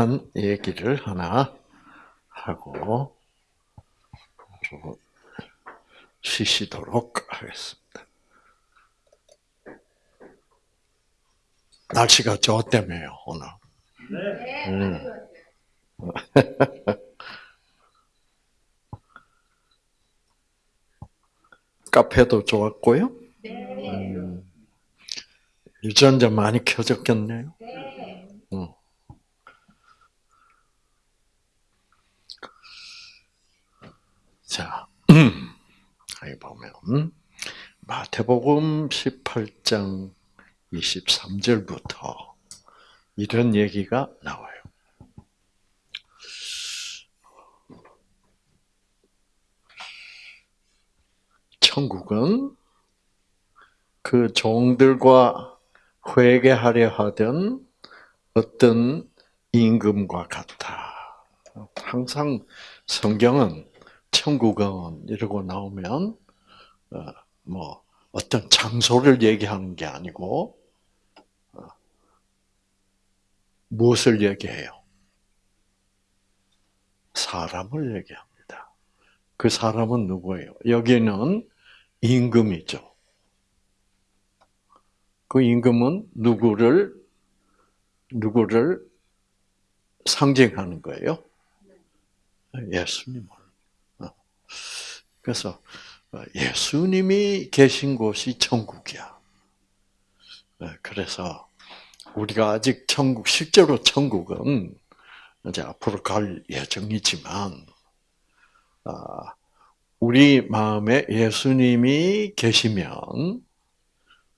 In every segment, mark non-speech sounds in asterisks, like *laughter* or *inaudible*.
간단한 얘기를 하나 하고 쉬시도록 하겠습니다. 날씨가 좋다며요 오늘. 네. 음. *laughs* 카페도 좋았고요. 네. 음. 유전자 많이 켜졌겠네요. 네. 자, 여기 보면 마태복음 18장 23절부터 이런 얘기가 나와요. 천국은 그 종들과 회개하려 하던 어떤 임금과 같다. 항상 성경은 천국은 이러고 나오면 어, 뭐 어떤 장소를 얘기하는 게 아니고 어, 무엇을 얘기해요? 사람을 얘기합니다. 그 사람은 누구예요? 여기는 임금이죠. 그 임금은 누구를 누구를 상징하는 거예요? 예수님을. 어. 그래서 예수님이 계신 곳이 천국이야. 네, 그래서 우리가 아직 천국 실제로 천국은 이제 앞으로 갈 예정이지만 아, 우리 마음에 예수님이 계시면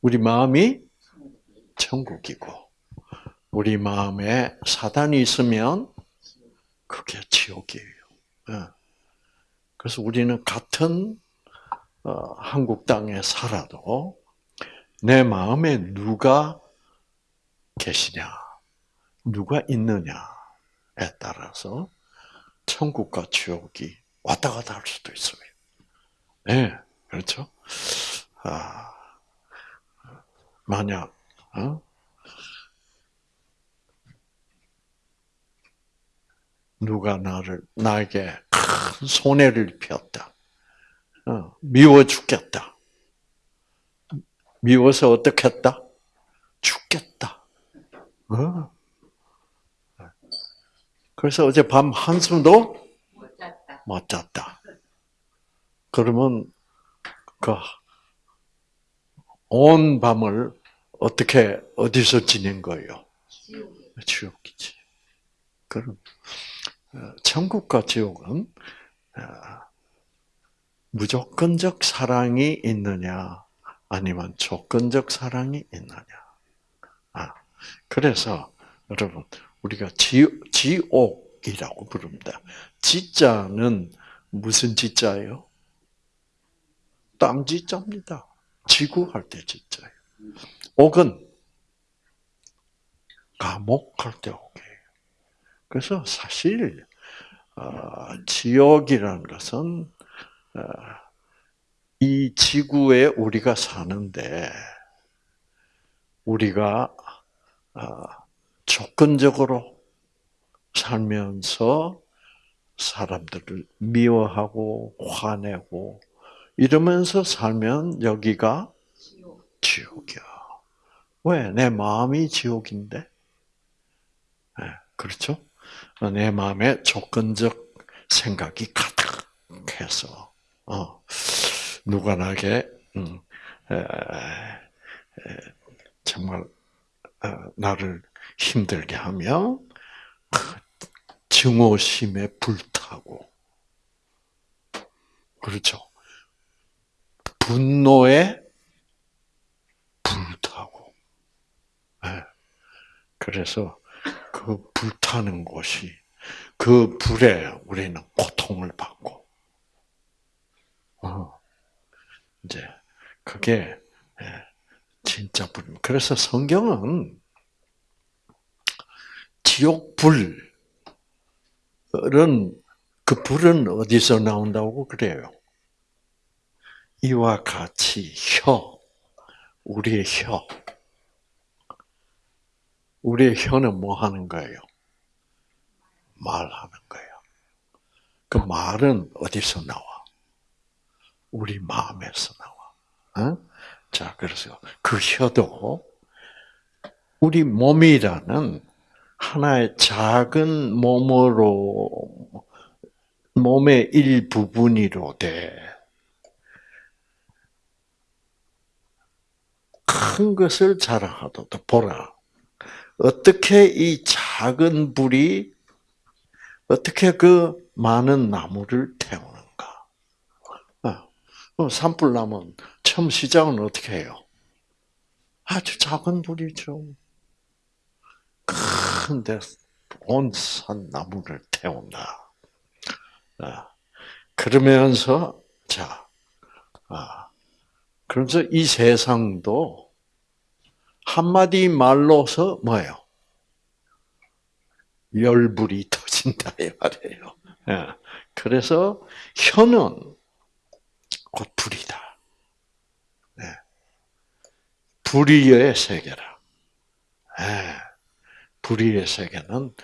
우리 마음이 천국이고 우리 마음에 사단이 있으면 그게 지옥이에요. 예. 그래서 우리는 같은 어, 한국 땅에 살아도 내 마음에 누가 계시냐, 누가 있느냐에 따라서 천국과 지옥이 왔다 갔다 할 수도 있어요. 네, 그렇죠? 아, 만약, 어? 누가 나를, 나에게 큰 손해를 입혔다. 어, 미워 죽겠다. 미워서 어떻게 했다? 죽겠다. 어. 그래서 어제 밤 한숨도 못 잤다. 못 잤다. 그러면 그 온 밤을 어떻게 어디서 지낸 거예요? 지옥이지. 그럼 어, 천국과 지옥은 어, 무조건적 사랑이 있느냐, 아니면 조건적 사랑이 있느냐. 아, 그래서 여러분 우리가 지, 지옥이라고 부릅니다. 지자는 무슨 지자예요? 땀지자입니다. 지구 할 때 지자예요. 옥은 감옥 할 때 옥이에요. 그래서 사실 어, 지옥이라는 것은 어, 이 지구에 우리가 사는데 우리가 어, 조건적으로 살면서 사람들을 미워하고 화내고 이러면서 살면 여기가 지옥. 이야 왜? 내 마음이 지옥인데? 네, 그렇죠? 내 마음에 조건적 생각이 가득해서, 어, 누가 나게, 음, 정말, 어, 나를 힘들게 하며, 증오심에 불타고, 그렇죠? 분노에 불타고. 네. 그래서 그 불타는 곳이 그 불에 우리는 고통을 받고, 어, 이제 그게 예, 진짜 불. 그래서 성경은 지옥 불은 그 불은 어디서 나온다고 그래요? 이와 같이 혀, 우리의 혀, 우리의 혀는 뭐 하는 거예요? 말하는 거예요. 그 말은 어디서 나와? 우리 마음에서 나와. 어? 자, 그래서 그 혀도 우리 몸이라는 하나의 작은 몸으로 몸의 일부분이로 돼. 큰 것을 자랑하도록 보라. 어떻게 이 작은 불이 어떻게 그 많은 나무를 태우는가? 어, 산불나면 처음 시작은 어떻게 해요? 아주 작은 불이죠. 큰데 온 산 나무를 태운다. 아, 그러면서 자, 아, 그래서 이 세상도 한마디 말로서 뭐예요? 열불이 *laughs* 터진다 이 말이에요. 예. 그래서 혀는 곧 불이다. 네. 불의의 세계라. 네. 불의의 세계는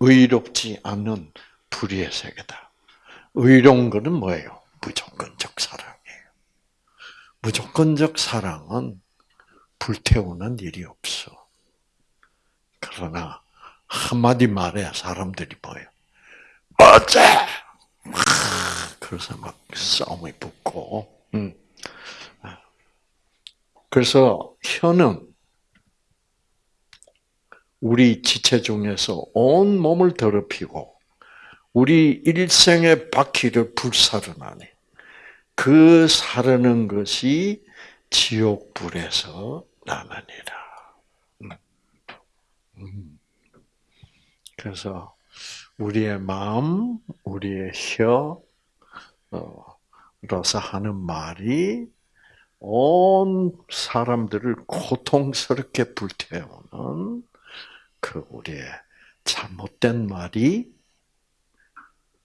의롭지 않은 불의의 세계다. 의로운 것은 뭐예요? 무조건적 사랑이에요. 무조건적 사랑은 불태우는 일이 없어. 그러나 한마디 말에 사람들이 뭐예요? 어째! 그래서 막 싸움이 붙고. 음. 그래서 혀는 우리 지체 중에서 온 몸을 더럽히고 우리 일생의 바퀴를 불사르나니 그 사르는 것이 지옥불에서 나느니라. 음. 음. 그래서 우리의 마음, 우리의 혀로서 하는 말이 온 사람들을 고통스럽게 불태우는 그 우리의 잘못된 말이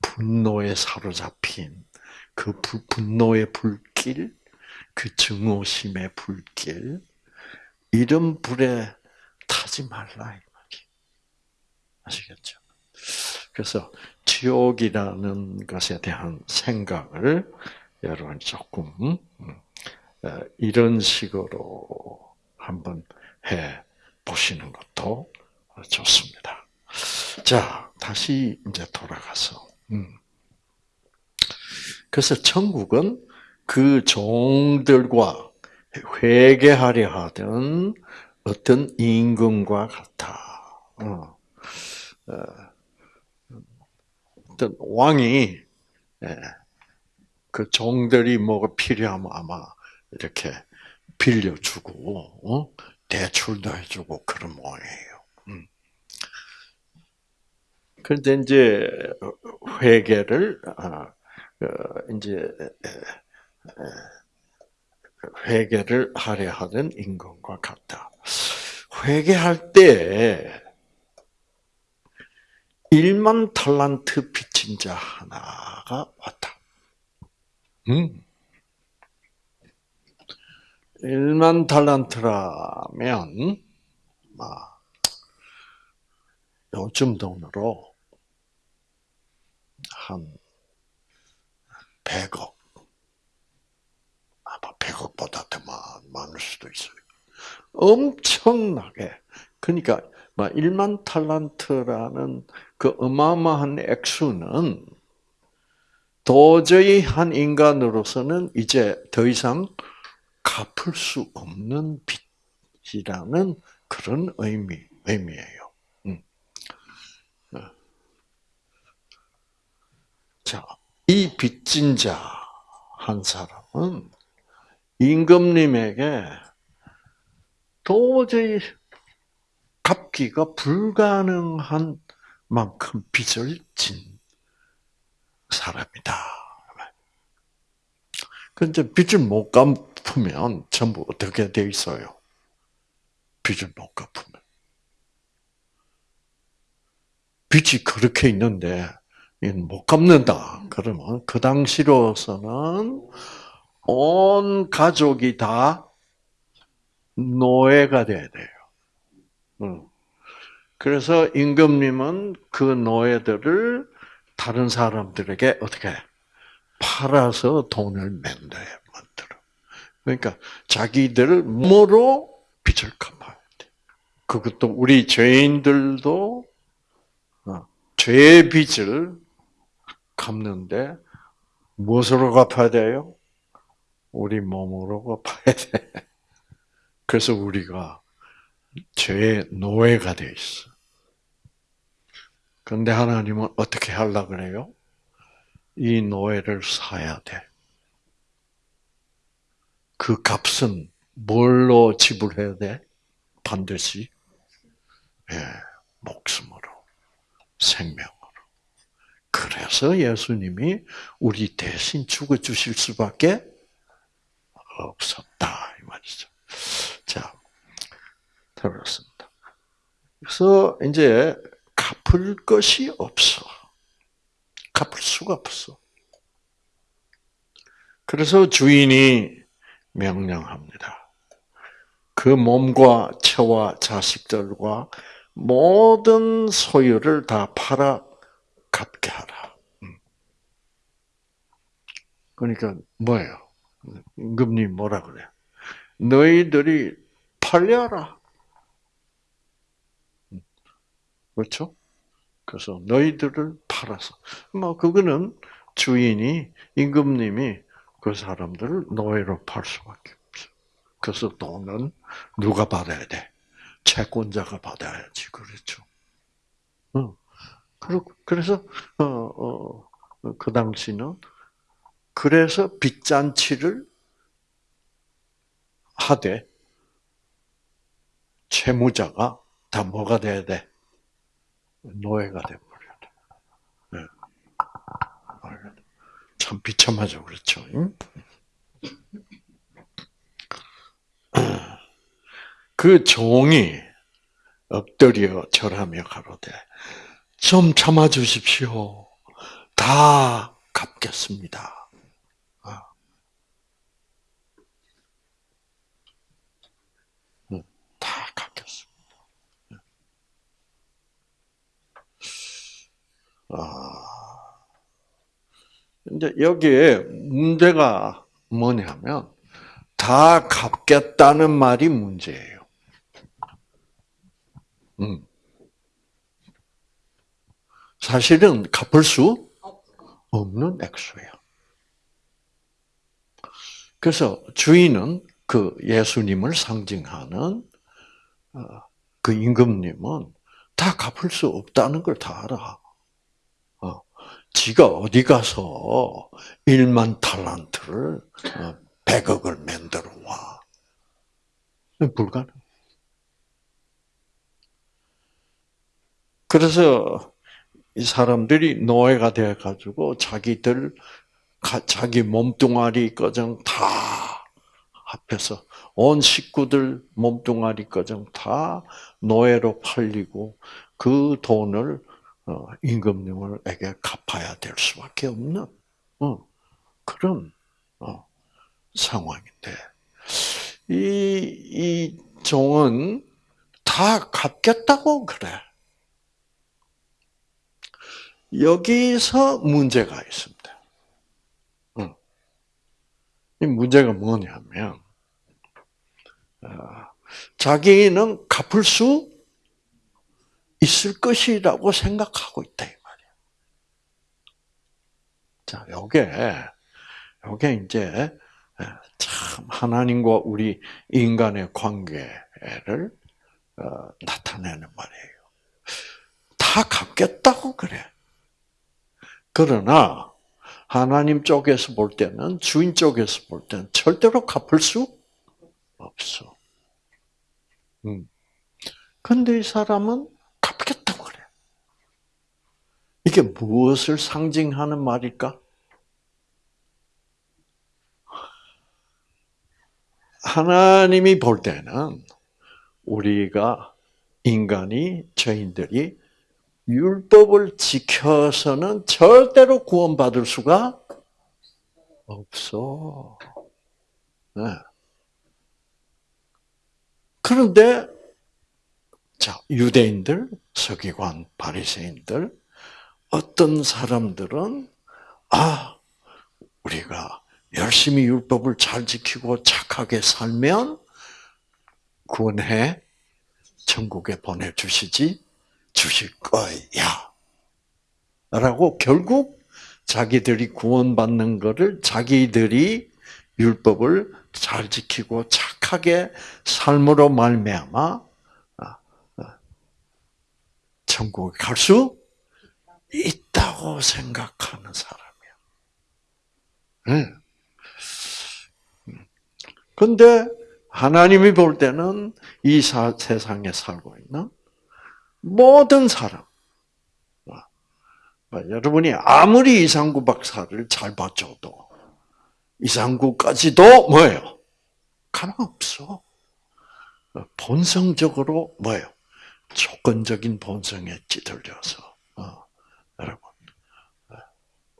분노에 사로잡힌 그 분노의 불길, 그 증오심의 불길, 이런 불에 타지 말라 이 말이. 아시겠죠? 그래서 지옥이라는 것에 대한 생각을 여러분 조금 음, 어, 이런 식으로 한번 해 보시는 것도 좋습니다. 자, 다시 이제 돌아가서. 음. 그래서 천국은 그 종들과 회개하려 하던 어떤 임금과 같아. 어. 어. 어떤 왕이 예, 그 종들이 뭐가 필요하면 아마 이렇게 빌려주고 어? 대출도 해주고 그런 모양이에요. 음. 그런데 이제 회계를 아, 어, 이제 회계를 하려 하던 임금과 같다. 회계할 때 1만 탈란트 빚진 자 하나가 왔다. 음. 1만 달란트라면 막 요즘 돈으로 한 100억 아마 100억보다 더 많을 수도 있어요. 엄청나게 그러니까 막 1만 탈란트라는 그 어마어마한 액수는 도저히 한 인간으로서는 이제 더 이상 갚을 수 없는 빚이라는 그런 의미, 의미예요. 음. 어. 자, 이 빚진 자 한 사람은 임금님에게 도저히 갚기가 불가능한 만큼 빚을 진 사람이다. 근데 빚을 못 갚으면 전부 어떻게 돼 있어요? 빚을 못 갚으면. 빚이 그렇게 있는데 못 갚는다. 그러면 그 당시로서는 온 가족이 다 노예가 돼야 돼요. 그래서 임금님은 그 노예들을 다른 사람들에게 어떻게 팔아서 돈을 만들어. 그러니까 자기들 몸으로 빚을 갚아야 돼. 그것도 우리 죄인들도 어, 죄의 빚을 갚는데 무엇으로 갚아야 돼요? 우리 몸으로 갚아야 돼. *laughs* 그래서 우리가 죄의 노예가 돼 있어. 그런데 하나님은 어떻게 하려 그래요? 이 노예를 사야 돼. 그 값은 뭘로 지불해야 돼? 반드시 예, 목숨으로, 생명으로. 그래서 예수님이 우리 대신 죽어 주실 수밖에 없었다 이 말이죠. 자, 들었습니다. 그래서 이제 갚을 것이 없어. 갚을 수가 없어. 그래서 주인이 명령합니다. 그 몸과 처와 자식들과 모든 소유를 다 팔아 갚게 하라. 음. 그러니까 뭐예요? 임금님 뭐라 그래? 너희들이 팔려라. 음. 그렇죠? 그래서 너희들을 팔아서 뭐 그거는 주인이 임금님이 그 사람들을 노예로 팔 수밖에 없어. 그래서 돈은 누가 받아야 돼? 채권자가 받아야지 그렇죠. 어. 그래서 어, 어, 그 당시는 그래서 빚잔치를 하되 채무자가 다 뭐가 돼야 돼? 노예가 돼버려야 돼. 네. 참 비참하죠, 그렇죠? *clears throat* 그 종이 엎드려 절하며 가로되 좀 참아 주십시오. 다 갚겠습니다. 아. 다 갚겠습니다. 아. 이제 여기에 문제가 뭐냐면 다 갚겠다는 말이 문제예요. 음. 사실은 갚을 수 없는 액수예요. 그래서 주인은 그 예수님을 상징하는 어, 그 임금님은 다 갚을 수 없다는 걸 다 알아. 어, 지가 어디 가서 1만 탈란트를 100억을 어, 만들어 와. 불가능. 그래서 이 사람들이 노예가 되어 가지고 자기들 자기 몸뚱아리 거정 다 합해서 온 식구들 몸뚱아리 거정 다 노예로 팔리고 그 돈을 어, 임금님에게 갚아야 될 수밖에 없는 어, 그런 어, 상황인데 이, 이 종은 다 갚겠다고 그래. 여기서 문제가 있습니다. 이 문제가 뭐냐면, 어, 자기는 갚을 수 있을 것이라고 생각하고 있다, 이 말이야. 자, 요게, 요게 이제, 참, 하나님과 우리 인간의 관계를 어, 나타내는 말이에요. 다 갚겠다고 그래. 그러나 하나님 쪽에서 볼 때는 주인 쪽에서 볼 때는 절대로 갚을 수 없어. 음. 근데 이 사람은. 이게 무엇을 상징하는 말일까? 하나님이 볼 때는 우리가 인간이 죄인들이 율법을 지켜서는 절대로 구원받을 수가 없어. 네. 그런데 자, 유대인들, 서기관, 바리새인들, 어떤 사람들은 아, 우리가 열심히 율법을 잘 지키고 착하게 살면 구원해 천국에 보내주시지 주실 거야. 라고 결국 자기들이 구원받는 것을 자기들이 율법을 잘 지키고 착하게 삶으로 말미암아 아, 아, 천국에 갈 수 있다고 생각하는 사람이야. 응. 근데 하나님이 볼 때는 이 사, 세상에 살고 있는 모든 사람, 여러분이 아무리 이상구 박사를 잘 봐줘도 이상구까지도 뭐예요? 가망 없어. 본성적으로 뭐예요? 조건적인 본성에 찌들려서 어,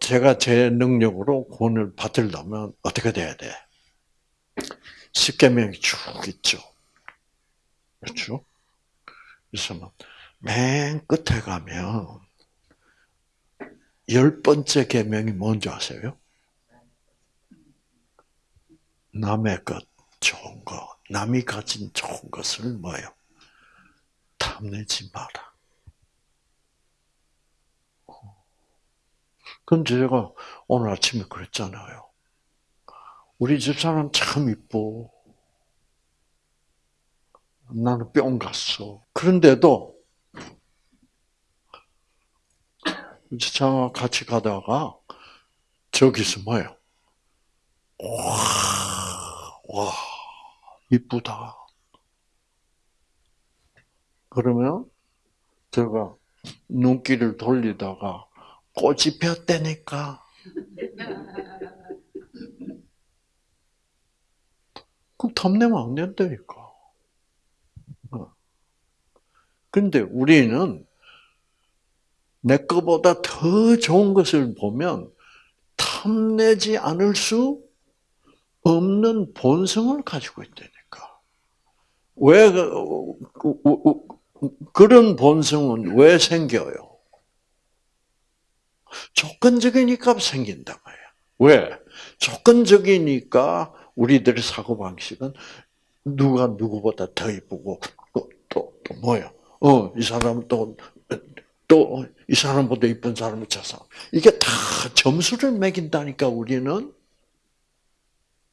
제가 제 능력으로 구원을 받으려면 어떻게 돼야 돼? 십계명이 쭉 있죠. 그렇죠? 그래서 맨 끝에 가면 열 번째 계명이 뭔지 아세요? 남의 것, 좋은 거, 남이 가진 좋은 것을 뭐요? 탐내지 마라. 그럼 제가 오늘 아침에 그랬잖아요. 우리 집사람 참 이뻐. 나는 뿅 갔어. 그런데도 자 같이 가다가 저기서 뭐예요? 와, 와, 이쁘다. 그러면 제가 눈길을 돌리다가 꽃이 폈다니까. 그럼 탐내면 안 된다니까. 어. 근데 우리는 내 거보다 더 좋은 것을 보면 탐내지 않을 수 없는 본성을 가지고 있다니까. 왜 그, 그런 본성은 왜 생겨요? 조건적이니까 생긴다 말이야. 왜? 조건적이니까 우리들의 사고 방식은 누가 누구보다 더 이쁘고 또, 또, 또 뭐야? 어, 이 사람은 또, 또, 이 사람보다 이쁜 사람을 찾아. 이게 다 점수를 매긴다니까, 우리는.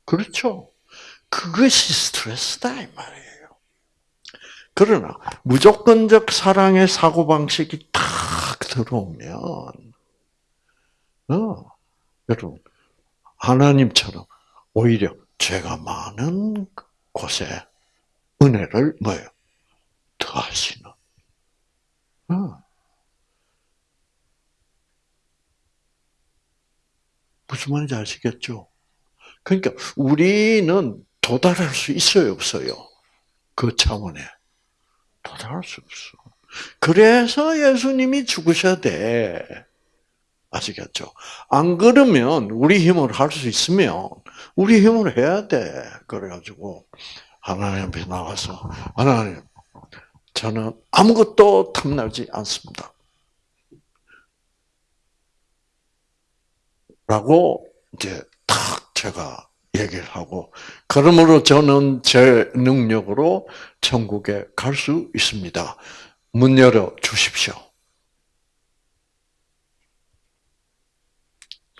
그렇죠? 그것이 스트레스다, 이 말이에요. 그러나, 무조건적 사랑의 사고 방식이 탁 들어오면, 어, 여러분, 하나님처럼 오히려 죄가 많은 곳에 은혜를 뭐예요? 더하시는. 어. 무슨 말인지 아시겠죠? 그러니까 우리는 도달할 수 있어요, 없어요? 그 차원에. 도달할 수 없어. 그래서 예수님이 죽으셔야 돼. 아시겠죠? 안 그러면 우리 힘으로 할 수 있으면 우리 힘으로 해야 돼. 그래가지고 하나님 앞에 나가서 하나님 저는 아무것도 탐나지 않습니다. 라고 이제 탁 제가 얘기를 하고 그러므로 저는 제 능력으로 천국에 갈 수 있습니다. 문 열어 주십시오.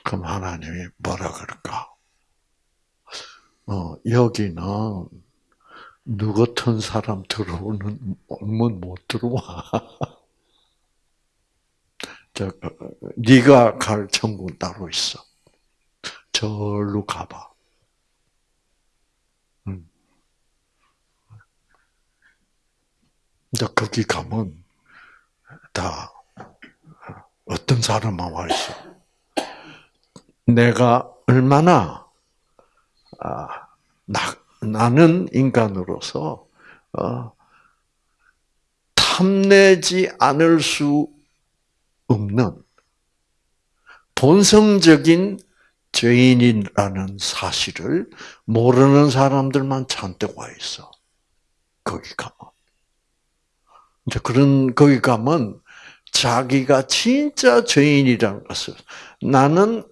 그럼 하나님이 뭐라 그럴까? 어, 여기는 누 같은 사람 들어오는 문못 들어와. *laughs* 저, 어, 네가 갈 천국 따로 있어. 절로 가봐. 음. 이제 거기 가면 다 어떤 사람만 와 있어. 내가 얼마나 아, 나, 나는 인간으로서 어, 탐내지 않을 수 없는 본성적인 죄인이라는 사실을 모르는 사람들만 잔뜩 와 있어. 거기 가면. 이제 그런 거기 가면 자기가 진짜 죄인이라는 것을 나는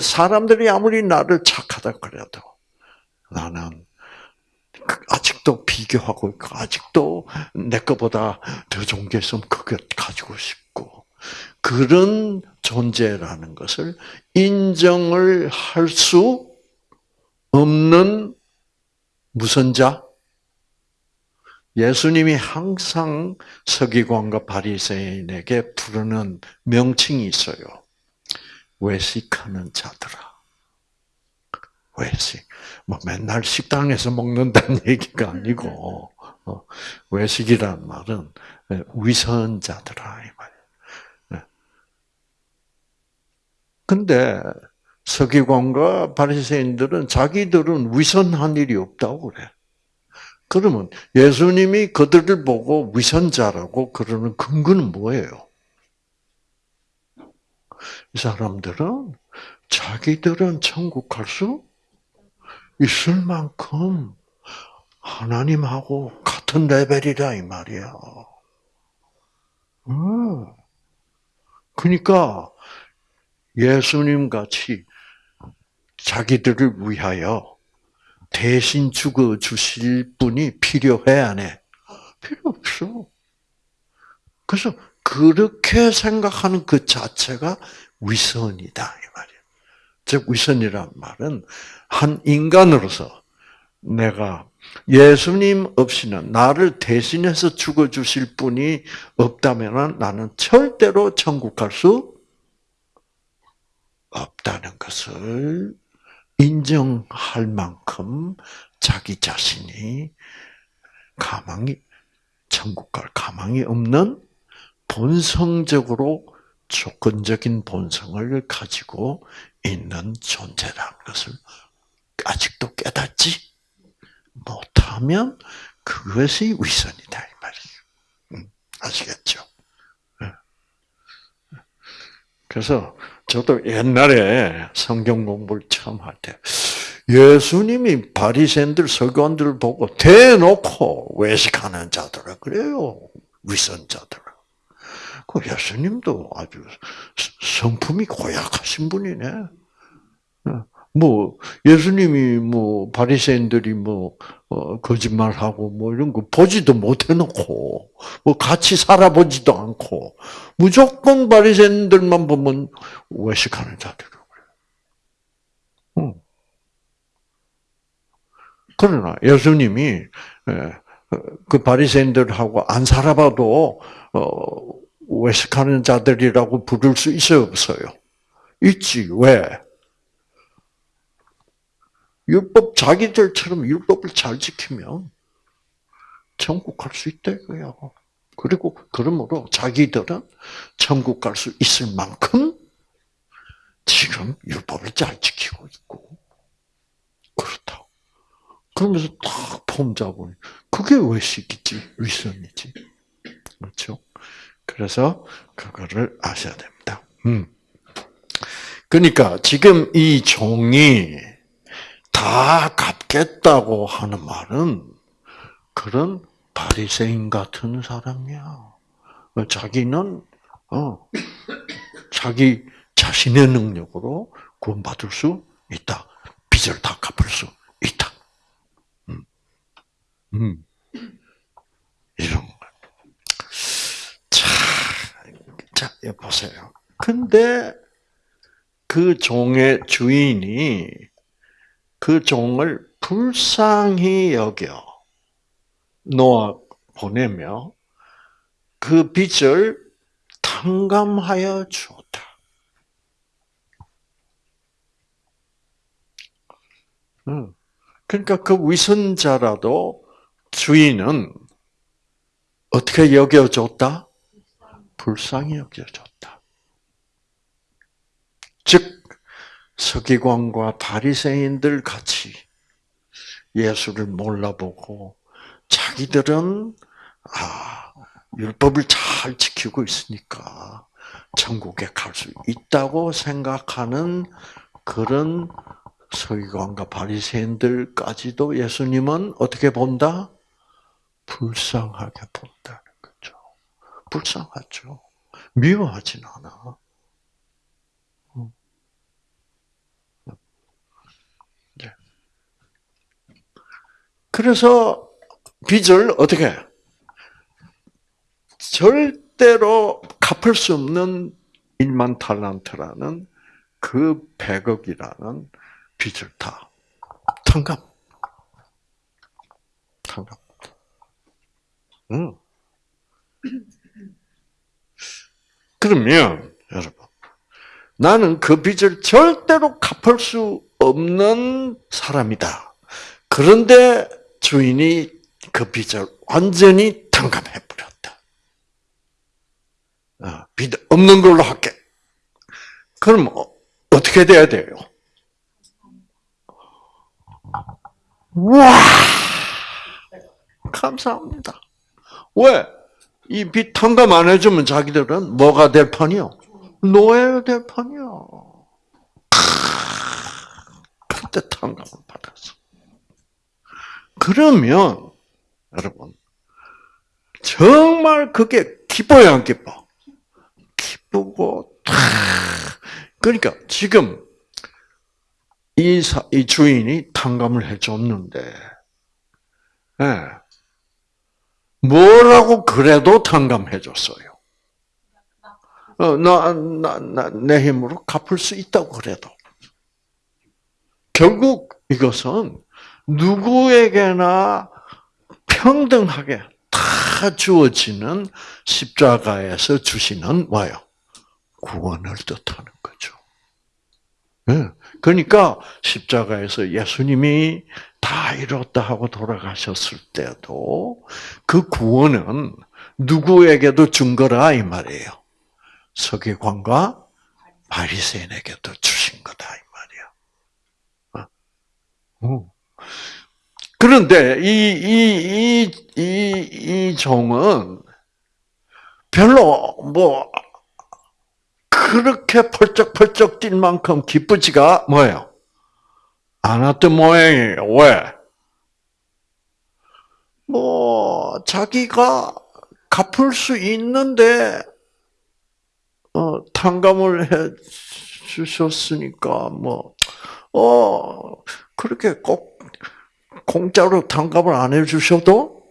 사람들이 아무리 나를 착하다 그래도 나는 아직도 비교하고 있고 아직도 내 것보다 더 좋은 게 있으면 그걸 가지고 싶고 그런 존재라는 것을 인정을 할 수 없는 무슨 자? 예수님이 항상 서기관과 바리새인에게 부르는 명칭이 있어요. 외식하는 자들아. 외식. 뭐 맨날 식당에서 먹는다는 *laughs* 얘기가 아니고 어, 외식이란 말은 위선자들아 이. 근데 서기관과 바리새인들은 자기들은 위선한 일이 없다고 그래. 그러면 예수님이 그들을 보고 위선자라고 그러는 근거는 뭐예요? 이 사람들은 자기들은 천국 갈 수 있을 만큼 하나님하고 같은 레벨이다 이 말이야. 음. 그러니까 예수님 같이 자기들을 위하여 대신 죽어 주실 분이 필요해 안 해? 필요 없어. 그래서 그렇게 생각하는 그 자체가 위선이다 이 말이에요. 즉 위선이란 말은 한 인간으로서 내가 예수님 없이는 나를 대신해서 죽어 주실 분이 없다면 나는 절대로 천국 갈 수 없다는 것을 인정할 만큼 자기 자신이 가망이 천국 갈 가망이 없는 본성적으로 조건적인 본성을 가지고 있는 존재라는 것을 아직도 깨닫지 못하면 그것이 위선이다 이 말이에요. 음, 아시겠죠? 예. 그래서 저도 옛날에 성경 공부를 처음 할 때 예수님이 바리새인들 서기관들 보고 대놓고 외식하는 자들아 그래요 위선자들. 그 예수님도 아주 성품이 고약하신 분이네. 뭐 예수님이 뭐 바리새인들이 뭐 어, 거짓말하고 뭐 이런 거 보지도 못해놓고 뭐 같이 살아보지도 않고 무조건 바리새인들만 보면 외식하는 자들이라고 그래요. 응. 그러나 예수님이 예, 그 바리새인들하고 안 살아봐도 어, 외식하는 자들이라고 부를 수 있어요, 없어요? 있지. 왜? 율법 자기들처럼 율법을 잘 지키면 천국 갈 수 있다 이거야. 그리고 그러므로 자기들은 천국 갈 수 있을 만큼 지금 율법을 잘 지키고 있고 그렇다. 그러면서 딱 폼 잡으니 그게 외식이지 위선이지. 그렇죠? 그래서 그거를 아셔야 됩니다. 음. 그러니까 지금 이 종이 다 갚겠다고 하는 말은 그런 바리새인 같은 사람이야. 자기는 어 자기 자신의 능력으로 구원받을 수 있다. 빚을 다 갚을 수 있다. 음, 음. 이런 거. 자, 자, 보세요. 근데 그 종의 주인이 그 종을 불쌍히 여겨 놓아 보내며 그 빚을 탕감하여 주었다. 그러니까 그 위선자라도 주인은 어떻게 여겨줬다? 불쌍히 여겨줬다. 즉 서기관과 바리새인들 같이 예수를 몰라보고 자기들은 아 율법을 잘 지키고 있으니까 천국에 갈 수 있다고 생각하는 그런 서기관과 바리새인들까지도 예수님은 어떻게 본다? 불쌍하게 거예요. 불쌍하죠. 미워하진 않아. 네. 그래서 빚을 어떻게 절대로 갚을 수 없는 1만 탈란트라는 그 100억이라는 빚을 다 탕감. 탕감. 응. 그러면 여러분 나는 그 빚을 절대로 갚을 수 없는 사람이다. 그런데 주인이 그 빚을 완전히 탕감해 버렸다. 어, 빚 없는 걸로 할게. 그럼 어, 어떻게 돼야 돼요? 와 감사합니다. 왜? 이빚 탕감 안 해주면 자기들은 뭐가 될 판이요? 노예가 될 판이요. 그때 탕감을 받았어. 그러면 여러분 정말 그게 기뻐요, 안 기뻐? 기쁘고 그러니까 지금 이, 사, 이 주인이 탕감을 해줬는데, 예. 뭐라고 그래도 탕감해 줬어요. 어, 나, 나, 나, 내 힘으로 갚을 수 있다고 그래도. 결국 이것은 누구에게나 평등하게 다 주어지는 십자가에서 주시는 뭐요? 구원을 뜻하는 거죠. 네. 그러니까 십자가에서 예수님이 다 이뤘다 하고 돌아가셨을 때도 그 구원은 누구에게도 준 거라 이 말이에요. 서기관과 바리새인에게도 주신 거다 이 말이야. 어. 그런데 이이이이이 종은 별로 뭐 그렇게 펄쩍펄쩍 뛸 만큼 기쁘지가 뭐예요? 않았던 모양이에요. 왜? 뭐 자기가 갚을 수 있는데 어, 탕감을 해 주셨으니까 뭐 어 그렇게 꼭 공짜로 탕감을 안 해 주셔도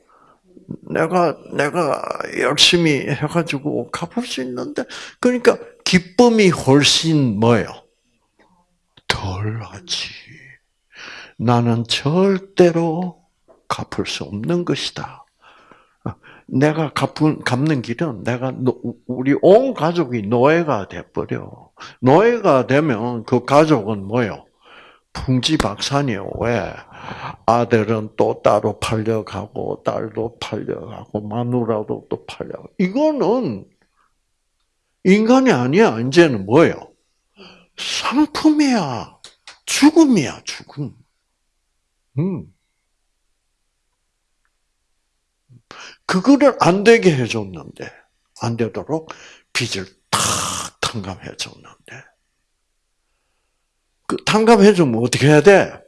내가 내가 열심히 해가지고 갚을 수 있는데 그러니까 기쁨이 훨씬 뭐예요? 덜하지. 나는 절대로 갚을 수 없는 것이다. 내가 갚은, 갚는 길은 내가 우리 온 가족이 노예가 돼버려. 노예가 되면 그 가족은 뭐요? 풍지박산이요. 왜? 아들은 또 따로 팔려가고 딸도 팔려가고 마누라도 또 팔려가고 이거는 인간이 아니야. 이제는 뭐예요? 상품이야. 죽음이야, 죽음. 음. 그거를 안 되게 해줬는데, 안 되도록 빚을 탁 탕감해 줬는데, 그 탕감해 주면 어떻게 해야 돼?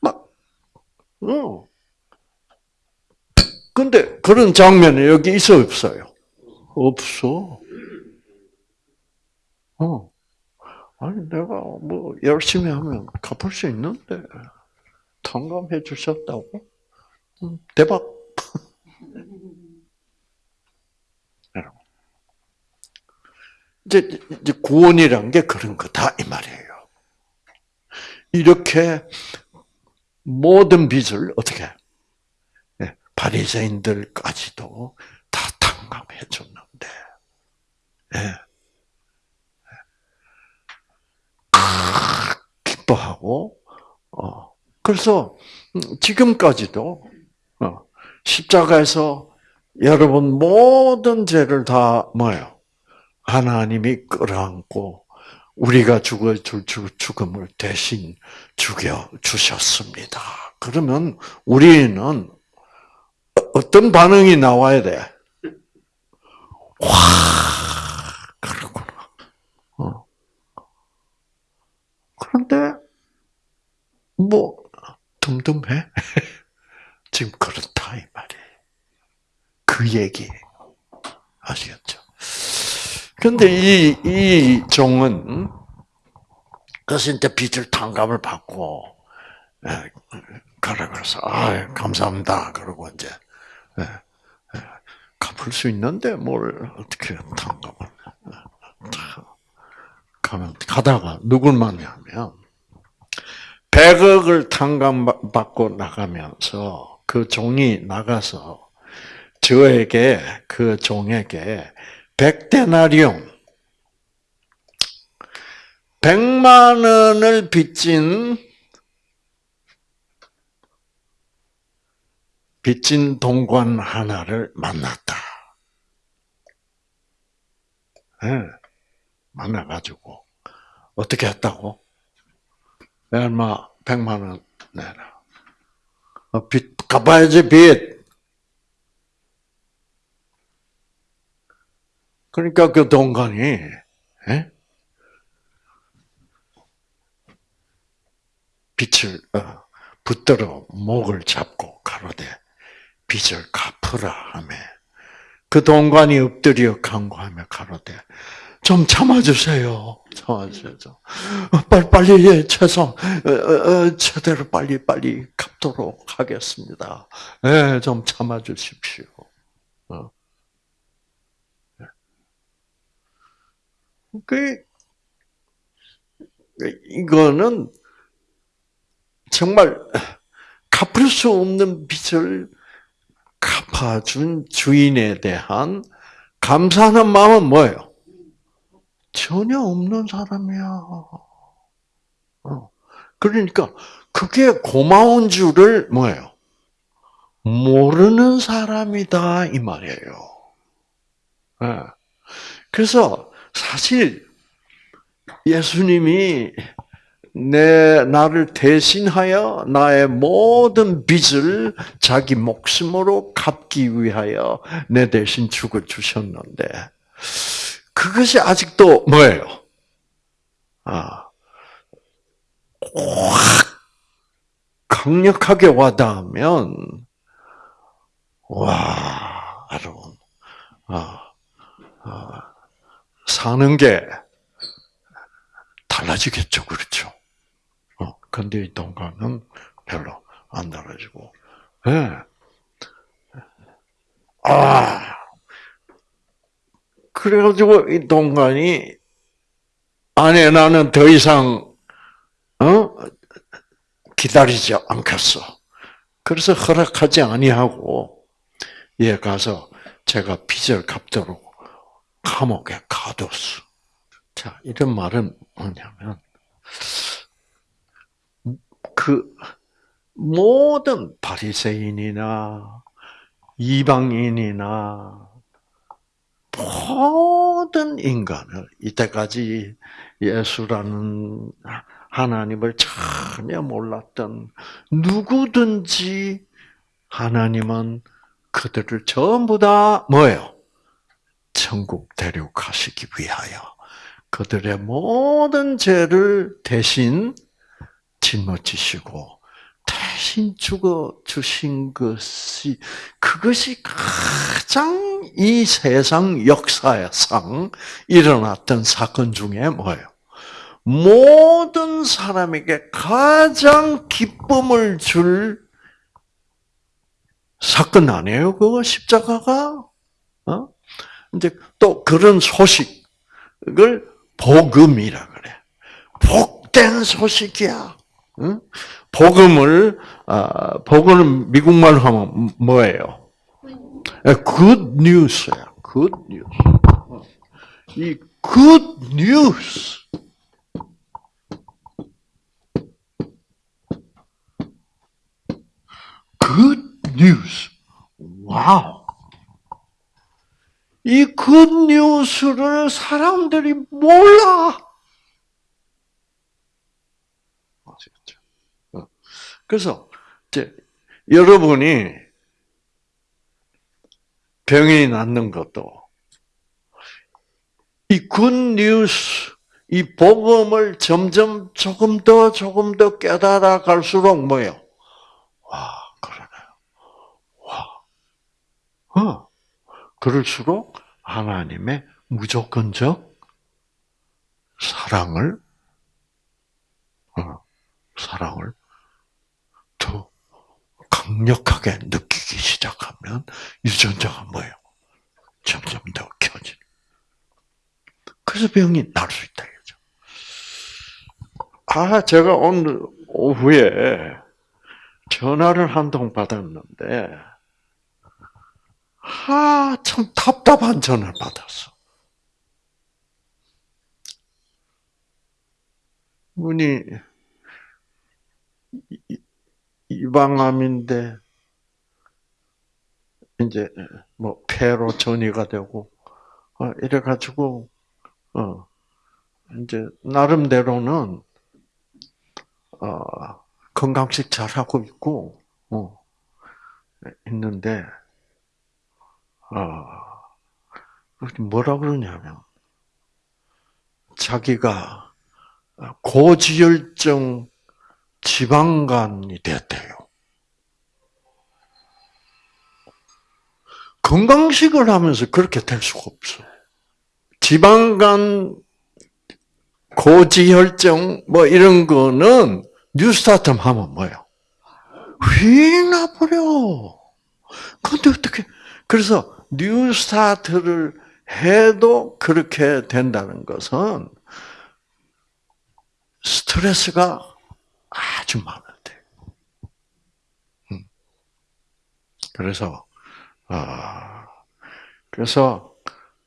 막, 어. 근데 그런 장면이 여기 있어 없어요? 없어. 어. 아니 내가 뭐 열심히 하면 갚을 수 있는데 탕감해 주셨다고? 음, 대박. *laughs* 이제, 이제 구원이란 게 그런 거다 이 말이에요. 이렇게 모든 빚을 어떻게 바리새인들까지도 다 탕감해 줬는데, 예. 기뻐하고, 어, 그래서 지금까지도 어, 십자가에서 여러분 모든 죄를 다 뭐요? 하나님이 끌어안고 우리가 죽을 죽음을 대신 죽여 주셨습니다. 그러면 우리는 어떤 반응이 나와야 돼? 와, 그렇구나. 어. 그런데, 뭐, 듬듬해? *laughs* 지금 그렇다, 이그 얘기예요. 아시겠죠? 근데 이, 이 종은, 그래서 이제 빚을 탕감을 받고, 예, 가라 그래서, 아 감사합니다. 그러고 이제, 예, 예, 갚을 수 있는데 뭘 어떻게 탕감을, 가면, 가다가 누굴 만나면, 100억을 탕감받고 나가면서 그 종이 나가서 저에게, 그 종에게 100데나리온, 100만 원을 빚진 빚진 동관 하나를 만났다. 네, 만나가지고 어떻게 했다고? 얼마 100만 원 내라. 어, 빚 갚아야지 빚. 그러니까 그 동관이 에? 빛을 어, 붙들어 목을 잡고 가로되 빚을 갚으라 하며 그 동관이 엎드려 간구하며 가로되 좀 참아주세요. 참아주세요. 빨리 빨리 예, 최소 어, 어, 최대로 빨리 빨리 갚도록 하겠습니다. 예, 좀 참아주십시오. 어. 그 이거는 정말 갚을 수 없는 빚을 갚아준 주인에 대한 감사하는 마음은 뭐예요? 전혀 없는 사람이야. 어. 그러니까 그게 고마운 줄을 뭐예요? 모르는 사람이다 이 말이에요. 예. 그래서 사실 예수님이 내 나를 대신하여 나의 모든 빚을 자기 목숨으로 갚기 위하여 내 대신 죽어 주셨는데 그것이 아직도 뭐예요? 아, 확 강력하게 와닿으면 와, 여러분, 아, 아, 사는 게 달라지겠죠, 그렇죠? 어, 근데 이 동감은 별로 안 달라지고, 예. 네. 아, 그래가지고 이 동간이 아내 나는 더 이상 어 기다리지 않겠어. 그래서 허락하지 아니하고 얘 가서 제가 빚을 갚도록 감옥에 가뒀어. 자 이런 말은 뭐냐면 그 모든 바리새인이나 이방인이나 모든 인간을 이때까지 예수라는 하나님을 전혀 몰랐던 누구든지 하나님은 그들을 전부 다 뭐예요? 천국 데려가시기 위하여 그들의 모든 죄를 대신 짊어지시고 대신 죽어 주신 것이 그것이 가장 이 세상 역사상 일어났던 사건 중에 뭐예요? 모든 사람에게 가장 기쁨을 줄 사건 아니에요? 그거 십자가가? 어? 이제 또 그런 소식을 복음이라 그래. 복된 소식이야. 응? 복음을 아, 복음은 미국말로 하면 뭐예요? good news야. good news. 이 good news. good news. 와우. 이 good news를 사람들이 몰라. 아시겠죠? 그래서 이제 여러분이 병이 낫는 것도 이 굿뉴스, 이 복음을 점점 조금 더 조금 더 깨달아 갈수록 뭐예요? 와, 그러네요. 와. 어. 그럴수록 하나님의 무조건적 사랑을 어, 사랑을 더 강력하게 느끼기 시작하면 유전자가 뭐예요? 점점 더 켜지는. 그래서 병이 날 수 있다 이거죠. 아, 제가 오늘 오후에 전화를 한 통 받았는데, 아, 참 답답한 전화를 받았어. 분이 이방암인데 이제 뭐 폐로 전이가 되고 어, 이래 가지고 어 이제 나름대로는 어 건강식 잘 하고 있고 어 있는데 아 뭐라 그러냐면 자기가 고지혈증 지방간이 됐대요. 건강식을 하면서 그렇게 될 수가 없어. 지방간, 고지혈증, 뭐 이런 거는 뉴스타트 하면 뭐예요? 휙 나버려. 근데 어떻게, 그래서 뉴스타트를 해도 그렇게 된다는 것은 스트레스가 아주 많은데. 음. 그래서 아 그래서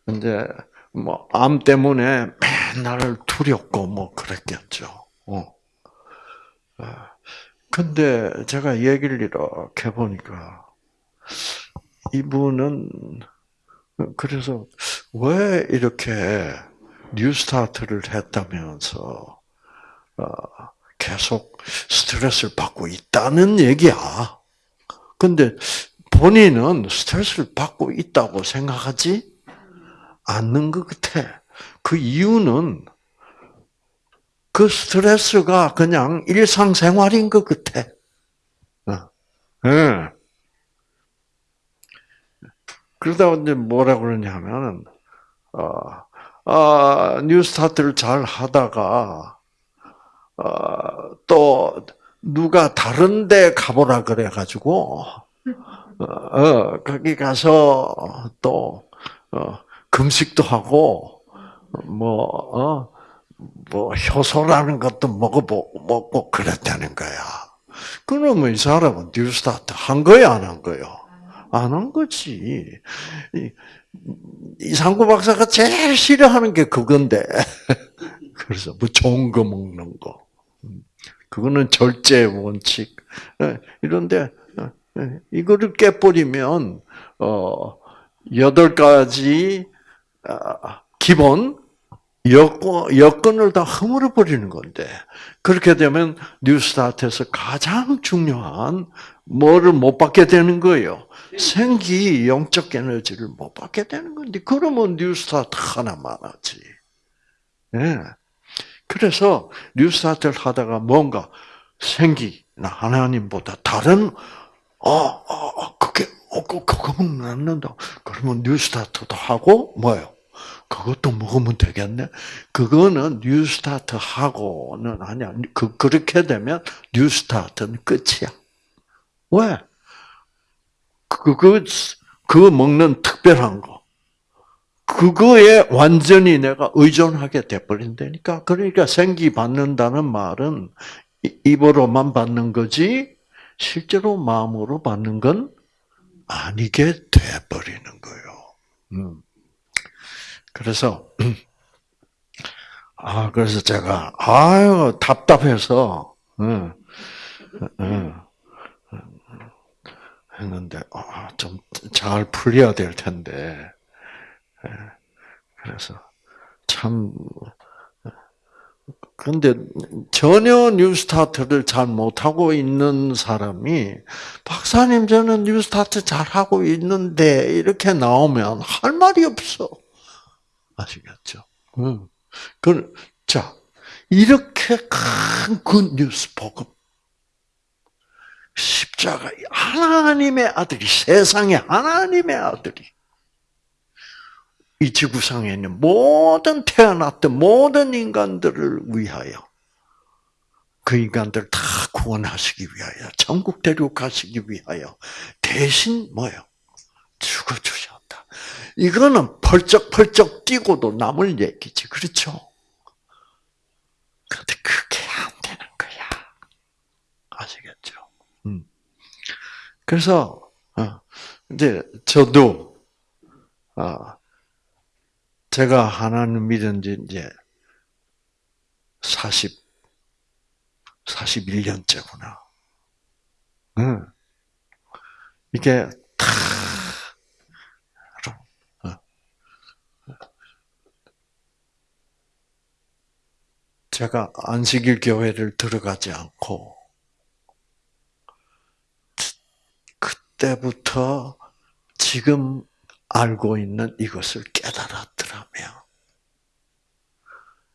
이제 뭐 암 때문에 맨날 두렵고 뭐 그랬겠죠. 어. 아, 근데 제가 얘기를 이렇게 보니까 이분은 그래서 왜 이렇게 뉴스타트를 했다면서 어, 계속 스트레스를 받고 있다는 얘기야. 근데 본인은 스트레스를 받고 있다고 생각하지 않는 것 같아. 그 이유는 그 스트레스가 그냥 일상생활인 것 같아. 어. 예. 그러다 이제 뭐라 그러냐면, 어, 아, 뉴스타트를 잘 하다가, 어, 또 누가 다른데 가보라 그래가지고 어, 어, 거기 가서 또 어, 금식도 하고 뭐 어, 뭐 효소라는 것도 먹어보고 먹고 그랬다는 거야. 그러면 이 사람은 뉴스타트 한 거야 안 한 거요? 안 한 거지. 이상구 박사가 제일 싫어하는 게 그건데. *laughs* 그래서 뭐 좋은 거 먹는 거. 그거는 절제 원칙. 예, 이런데 어, 예, 이거를 깨버리면 어 여덟 가지 아, 기본 여건 여건을 다 허물어 버리는 건데 그렇게 되면 뉴스타트에서 가장 중요한 뭐를 못 받게 되는 거예요. 생기 영적 에너지를 못 받게 되는 건데 그러면 뉴스타트 하나만 하지. 예. 그래서 뉴스타트를 하다가 뭔가 생기나 하나님보다 다른 어, 어, 어 그게 어, 그, 그거 먹는다. 그러면 뉴스타트도 하고 뭐요? 그것도 먹으면 되겠네. 그거는 뉴스타트 하고는 아니야. 그 그렇게 되면 뉴스타트는 끝이야. 왜? 그그 그 먹는 특별한 거. 그거에 완전히 내가 의존하게 돼버린다니까. 그러니까 생기 받는다는 말은 입으로만 받는 거지, 실제로 마음으로 받는 건 아니게 돼버리는 거예요. 음. 그래서, *clears throat* 아, 그래서 제가, 아유, 답답해서, 응, 응, 했는데, 아, 좀 잘 풀려야 될 텐데, 예. 그래서 참 근데 전혀 뉴스타트를 잘 못하고 있는 사람이 박사님 저는 뉴스타트 잘 하고 있는데 이렇게 나오면 할 말이 없어. 아시겠죠? 응. 그, 자, 이렇게 큰 굿뉴스 복음. 십자가, 하나님의 아들이, 세상의 하나님의 아들이. 이 지구상에 있는 모든 태어났던 모든 인간들을 위하여 그 인간들 다 구원하시기 위하여 천국 데려가시기 위하여 대신 뭐요? 죽어 주셨다. 이거는 펄쩍펄쩍 뛰고도 남을 얘기지, 그렇죠? 그런데 그게 안 되는 거야. 아시겠죠? 음. 그래서 어, 이제 저도 아, 제가 하나님 믿은 지 이제 40, 41년째구나. 응. 이게 다, 어. 제가 안식일 교회를 들어가지 않고, 그때부터 지금 알고 있는 이것을 깨달았더라면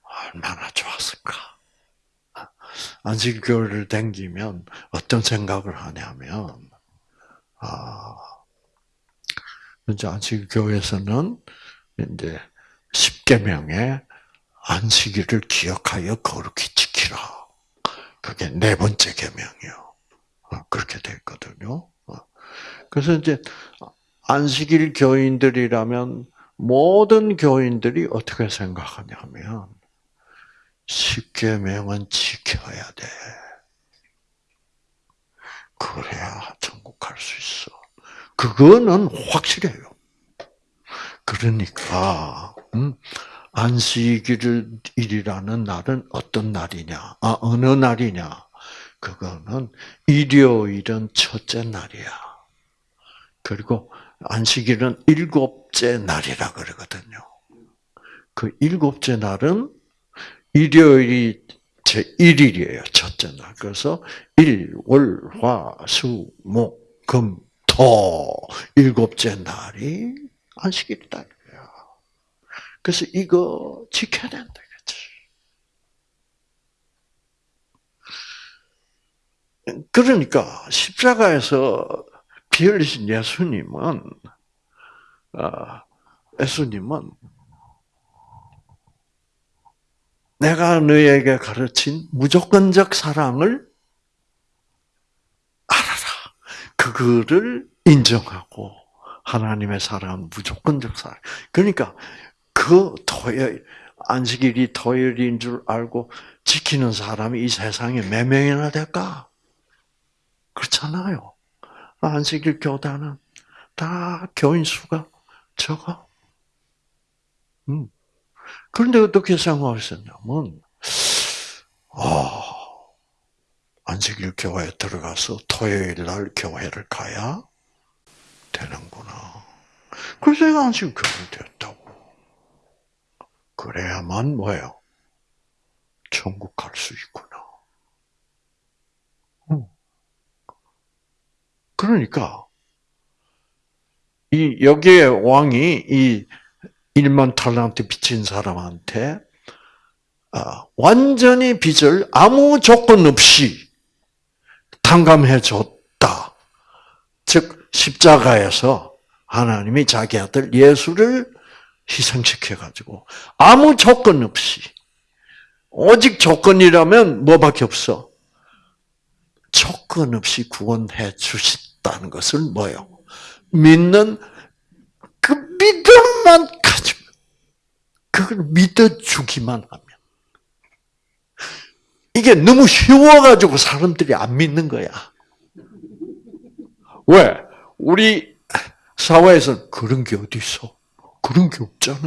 얼마나 좋았을까. 안식교를 댕기면 어떤 생각을 하냐면, 아, 이제 안식교에서는 이제 십계명에 안식일을 기억하여 거룩히 지키라. 그게 네 번째 계명이요. 어, 그렇게 됐거든요. 어. 그래서 이제 안식일 교인들이라면 모든 교인들이 어떻게 생각하냐면 십계명은 지켜야 돼. 그래야 천국 갈 수 있어. 그거는 확실해요. 그러니까 음, 안식일이라는 날은 어떤 날이냐? 아 어느 날이냐? 그거는 일요일은 첫째 날이야. 그리고 안식일은 일곱째 날이라 그러거든요. 그 일곱째 날은 일요일이 제 1일이에요. 첫째 날. 그래서 일, 월, 화, 수, 목, 금, 토 일곱째 날이 안식일이다. 그래서 이거 지켜야 된다. 그러니까 십자가에서 피 흘리신 예수님은 아, 예수님은 내가 너에게 가르친 무조건적 사랑을 알아라. 그거를 인정하고 하나님의 사랑 무조건적 사랑. 그러니까 그 토요일 안식일이 토요일인 줄 알고 지키는 사람이 이 세상에 몇 명이나 될까? 그렇잖아요. 안식일 교단은 다 교인 수가 적어. 음. 그런데 어떻게 생각하셨냐면, 아, 안식일 교회에 들어가서 토요일 날 교회를 가야 되는구나. 그래서 내가 안식일 교회 됐다고. 그래야만 뭐예요? 천국 갈 수 있구나. 그러니까 이 여기에 왕이 이 1만 탈란트 빚진 사람한테 아, 완전히 빚을 아무 조건 없이 탕감해 줬다. 즉 십자가에서 하나님이 자기 아들 예수를 희생시켜 가지고 아무 조건 없이 오직 조건이라면 뭐밖에 없어. 조건 없이 구원해 주 셨다는 것을 뭐요? 믿는 그 믿음만 가지고 그걸 믿어주기만 하면 이게 너무 쉬워가지고 사람들이 안 믿는 거야. 왜? 우리 사회에서 그런 게 어디 있어? 그런 게 없잖아.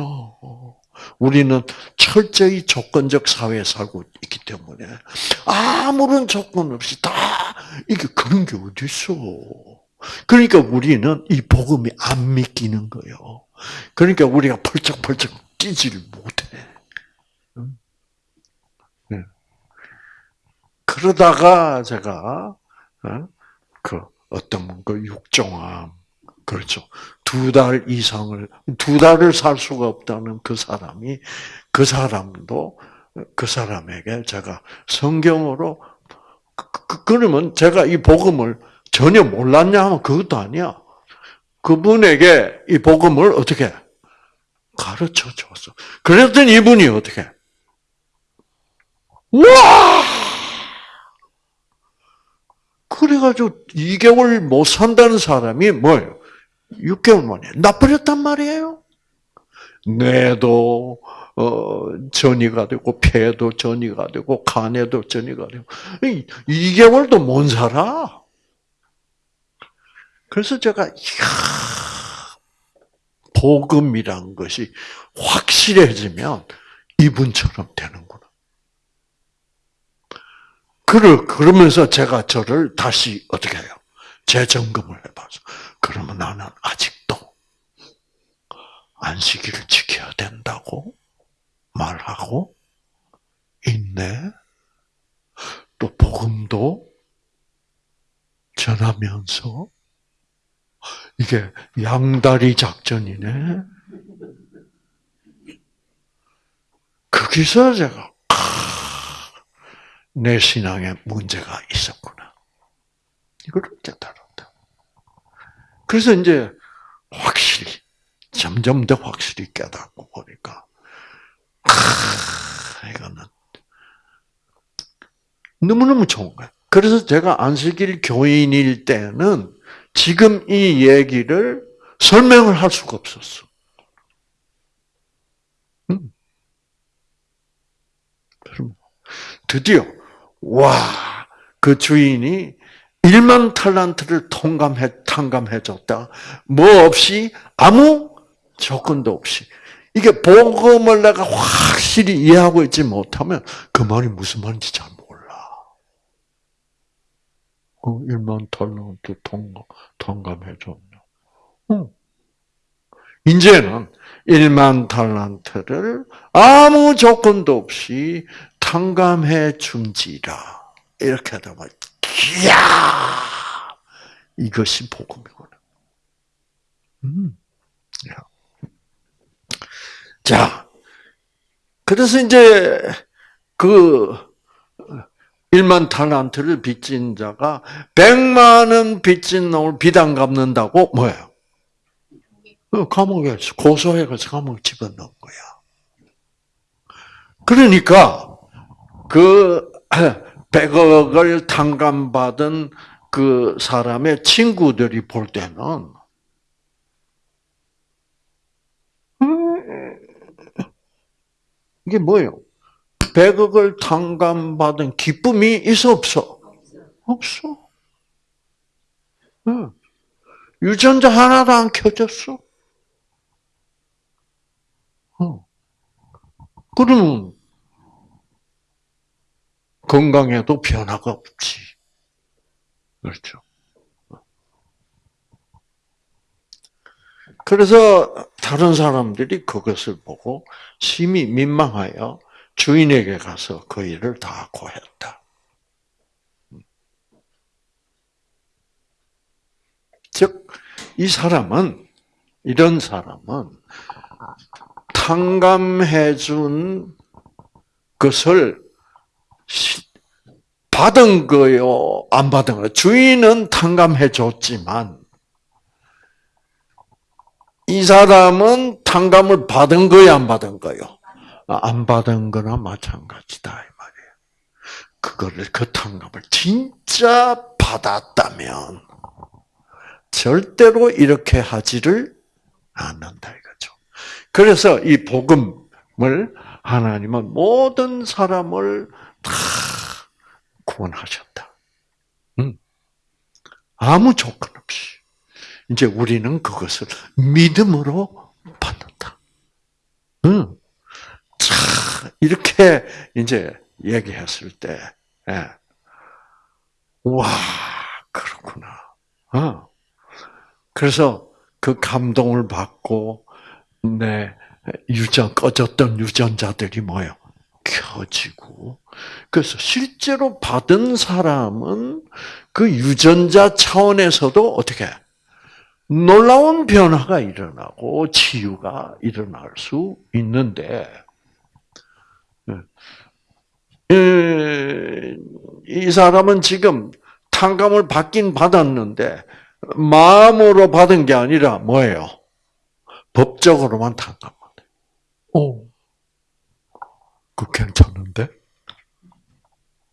우리는 철저히 조건적 사회에 살고 있기 때문에 아무런 조건 없이 다 이게 그런 게 어디 있어? 그러니까 우리는 이 복음이 안 믿기는 거예요. 그러니까 우리가 펄쩍펄쩍 뛰지를 못해. 네. 그러다가 제가 어? 그 어떤 그 육종암 그렇죠. 두 달 이상을 두 달을 살 수가 없다는 그 사람이 그 사람도 그 사람에게 제가 성경으로 그, 그 그러면 제가 이 복음을 전혀 몰랐냐 하면 그것도 아니야. 그분에게 이 복음을 어떻게 가르쳐 줬어. 그랬더니 이분이 어떻게? 와! 그래가지고 2개월 못 산다는 사람이 뭐예요? 6개월 만에 나버렸단 말이에요. 뇌도 어, 전이가 되고 폐도 전이가 되고 간에도 전이가 되고 2개월도 못 살아. 그래서 제가 이야, 복음이란 것이 확실해지면 이분처럼 되는구나. 그러, 그러면서 제가 저를 다시 어떻게 해요? 재점검을 해봐서. 그러면 나는 아직도 안식일을 지켜야 된다고 말하고 있네. 또 복음도 전하면서 이게 양다리 작전이네. 거기서 제가 내 신앙에 문제가 있었구나. 이걸 깨달았다. 그래서 이제 확실히 점점 더 확실히 깨닫고 보니까 아, 이거는 너무너무 좋은 거예요. 그래서 제가 안식일 교인일 때는 지금 이 얘기를 설명을 할 수가 없었어. 음. 드디어 와, 그 주인이 1만 탈란트를 통감해 탕감해 줬다. 뭐 없이 아무 조건도 없이 이게 복음을 내가 확실히 이해하고 있지 못하면 그 말이 무슨 말인지 잘 어, 1만 달란트 통감, 통감해줬냐. 어. 이제는 1만 달란트를 아무 조건도 없이 탕감해 준지라. 이렇게 보면, 이야! 이것이 복음이구나. 음. 자, 그래서 이제 그 1만 탈란트를 빚진 자가 100만 원 빚진 놈을 비단 갚는다고 뭐예요? 그 감옥에 고소해가지고 감옥 집어넣은 거야. 그러니까 그 *clears throat* 100억을 탕감받은 그 사람의 친구들이 볼 때는 이게 뭐예요? 100억을 탕감받은 기쁨이 있어 없어? 없어. 응. 유전자 하나도 안 켜졌어. 어. 그러면 건강에도 변화가 없지. 그렇죠. 그래서 다른 사람들이 그것을 보고 심히 민망하여 주인에게 가서 그 일을 다 고했다. 즉, 이 사람은, 이런 사람은 탕감해 준 것을 받은 거요, 안 받은 거요. 주인은 탕감해 줬지만, 이 사람은 탕감을 받은 거요, 안 받은 거요? 안 받은 거나 마찬가지다 이 말이에요. 그거를 그 탕감을 진짜 받았다면 절대로 이렇게 하지를 않는다 이거죠. 그래서 이 복음을 하나님은 모든 사람을 다 구원하셨다. 음. 아무 조건 없이. 이제 우리는 그것을 믿음으로 받는다. 음. 이렇게 이제 얘기했을 때, 예. 와, 그렇구나. 어. 그래서 그 감동을 받고, 내 유전, 꺼졌던 유전자들이 뭐예요? 켜지고. 그래서 실제로 받은 사람은 그 유전자 차원에서도 어떻게 놀라운 변화가 일어나고 치유가 일어날 수 있는데, 이 사람은 지금 탕감을 받긴 받았는데 마음으로 받은 게 아니라 뭐예요? 법적으로만 탕감받아요. 오, 그 괜찮은데?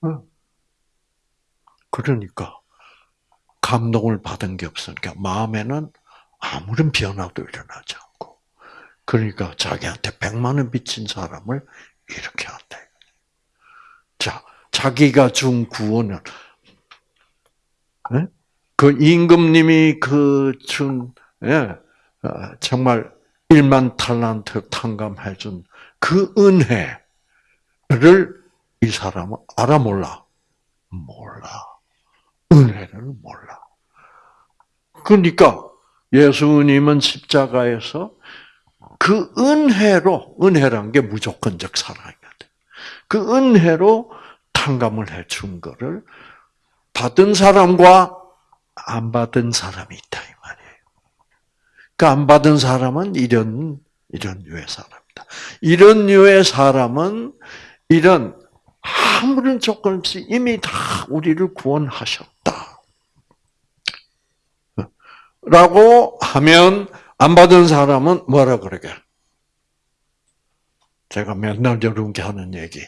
응. 그러니까 감동을 받은 게 없으니까 마음에는 아무런 변화도 일어나지 않고 그러니까 자기한테 백만 원 빚진 사람을 이렇게 한다. 자, 자기가 준 구원은 네? 그 임금님이 그준 예, 어, 정말 1만 탈란트 탕감해 준 그 은혜를 이 사람은 알아 몰라? 몰라. 은혜를 몰라. 그러니까 예수님은 십자가에서 그 은혜로, 은혜란 게 무조건적 사랑이거든. 그 은혜로 탕감을 해준 거를 받은 사람과 안 받은 사람이 있다, 이 말이에요. 그 안 받은 사람은 이런, 이런 류의 사람이다. 이런 류의 사람은 이런 아무런 조건 없이 이미 다 우리를 구원하셨다. 라고 하면 안 받은 사람은 뭐라 그러게? 제가 맨날 여러분께 하는 얘기.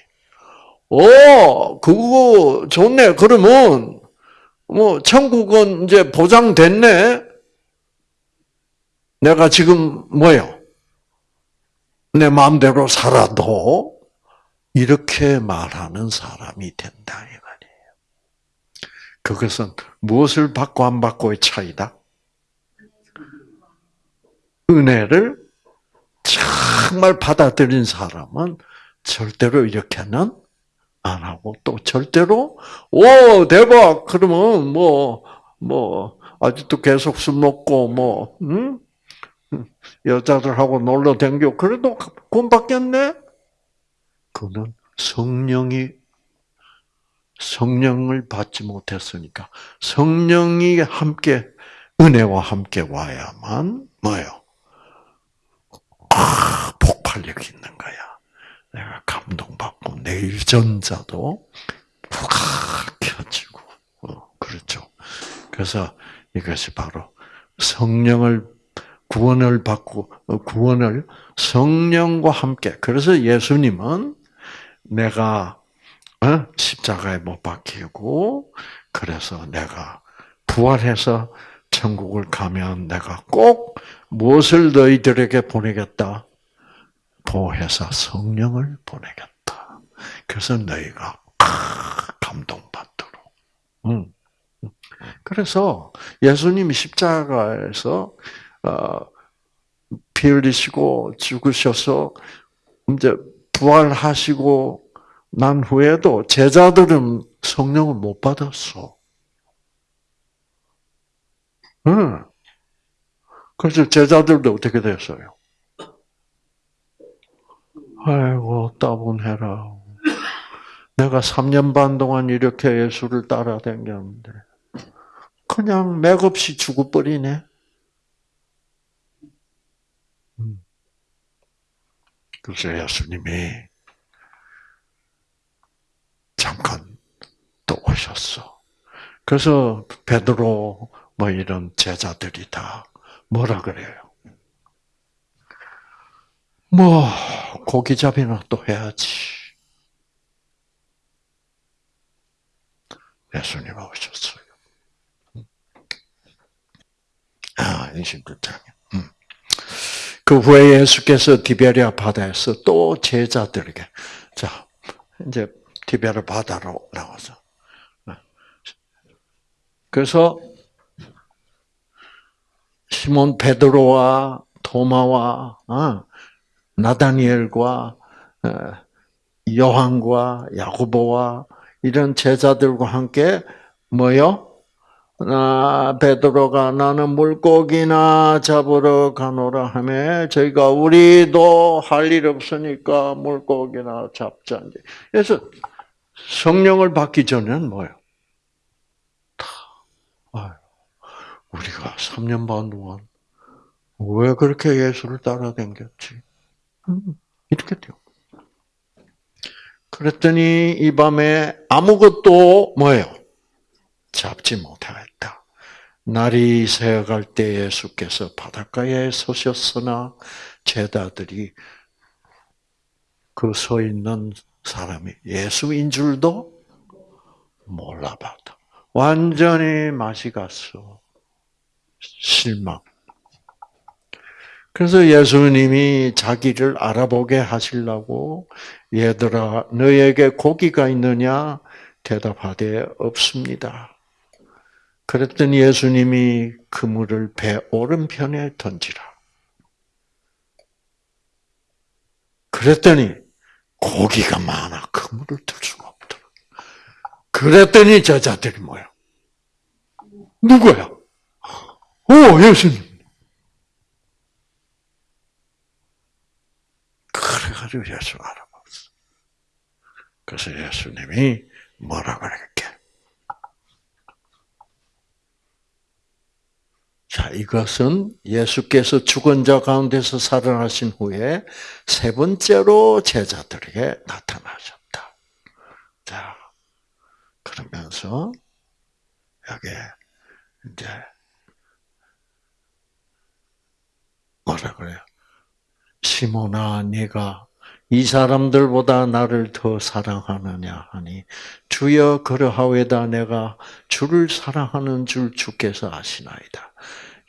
오, 그거 좋네. 그러면 뭐 천국은 이제 보장됐네. 내가 지금 뭐요? 내 마음대로 살아도 이렇게 말하는 사람이 된다 이 말이에요. 그것은 무엇을 받고 안 받고의 차이다. 은혜를 정말 받아들인 사람은 절대로 이렇게는 안 하고 또 절대로 오 대박 그러면 뭐뭐 뭐 아직도 계속 술 먹고 뭐 응? 여자들하고 놀러 댕겨 그래도 돈 받겠네. 그는 성령이 성령을 받지 못했으니까 성령이 함께 은혜와 함께 와야만 뭐요? 아, 폭발력이 있는 거야. 내가 감동받고 내 일전자도 푹 켜지고 어, 그렇죠. 그래서 이것이 바로 성령을 구원을 받고 어, 구원을 성령과 함께 그래서 예수님은 내가 어, 십자가에 못 박히고 그래서 내가 부활해서 천국을 가면 내가 꼭 무엇을 너희들에게 보내겠다? 보혜사 성령을 보내겠다. 그래서 너희가 감동받도록. 음. 그래서 예수님이 십자가에서 어, 피 흘리시고 죽으셔서 이제 부활하시고 난 후에도 제자들은 성령을 못 받았어. 응. 그래서 제자들도 어떻게 됐어요? 아이고, 따분해라. 내가 3년 반 동안 이렇게 예수를 따라다녔는데, 그냥 맥없이 죽어버리네. 음. 그래서 예수님이 잠깐 또 오셨어. 그래서 베드로 뭐 이런 제자들이 다 뭐라 그래요? 뭐 고기잡이나 또 해야지. 예수님 오셨어요. 아, 26장에. 음. 그 후에 예수께서 디베리아 바다에서 또 제자들에게 자 이제 디베리아 바다로 나와서 그래서 시몬 베드로와 토마와 어, 나다니엘과 어, 요한과 야고보와 이런 제자들과 함께 뭐요? 나 베드로가 나는 물고기나 잡으러 가노라 하며 저희가 우리도 할 일 없으니까 물고기나 잡자. 그래서 성령을 받기 전에는 뭐예요? 우리가 3년 반 동안 왜 그렇게 예수를 따라다녔지? 음, 이렇게 돼요. 그랬더니 이 밤에 아무것도 뭐예요? 잡지 못하였다. 날이 새어갈 때 예수께서 바닷가에 서셨으나 제자들이 그 서 있는 사람이 예수인 줄도 몰라봤다. 완전히 맛이 갔어. 실망. 그래서 예수님이 자기를 알아보게 하시려고 얘들아 너에게 고기가 있느냐 대답하되 없습니다. 그랬더니 예수님이 그물을 배 오른편에 던지라. 그랬더니 고기가 많아 그물을 들 수가 없더라. 그랬더니 저자들이 뭐야? 누구야? 오 예수님. 그래가지고 예수 알아봤어. 그래서 예수님이 뭐라 그랬게? 자, 이것은 예수께서 죽은 자 가운데서 살아나신 후에 세 번째로 제자들에게 나타나셨다. 자, 그러면서 여기 이제 뭐라 그래요? 시몬아, 네가 이 사람들보다 나를 더 사랑하느냐 하니 주여 그러하외다 내가 주를 사랑하는 줄 주께서 아시나이다.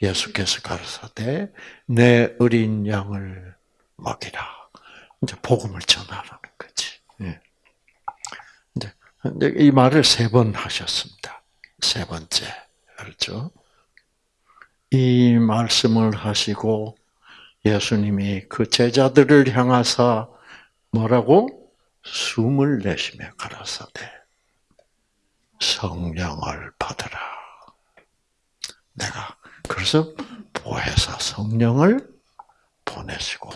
예수께서 가르사대 내 어린 양을 먹이라. 이제 복음을 전하라는 거지. 예. 이제 이 말을 세 번 하셨습니다. 세 번째 알죠? 이 말씀을 하시고 예수님이 그 제자들을 향하사 뭐라고 숨을 내쉬며 가라사대 성령을 받으라. 내가 그래서 보혜사 성령을 보내시고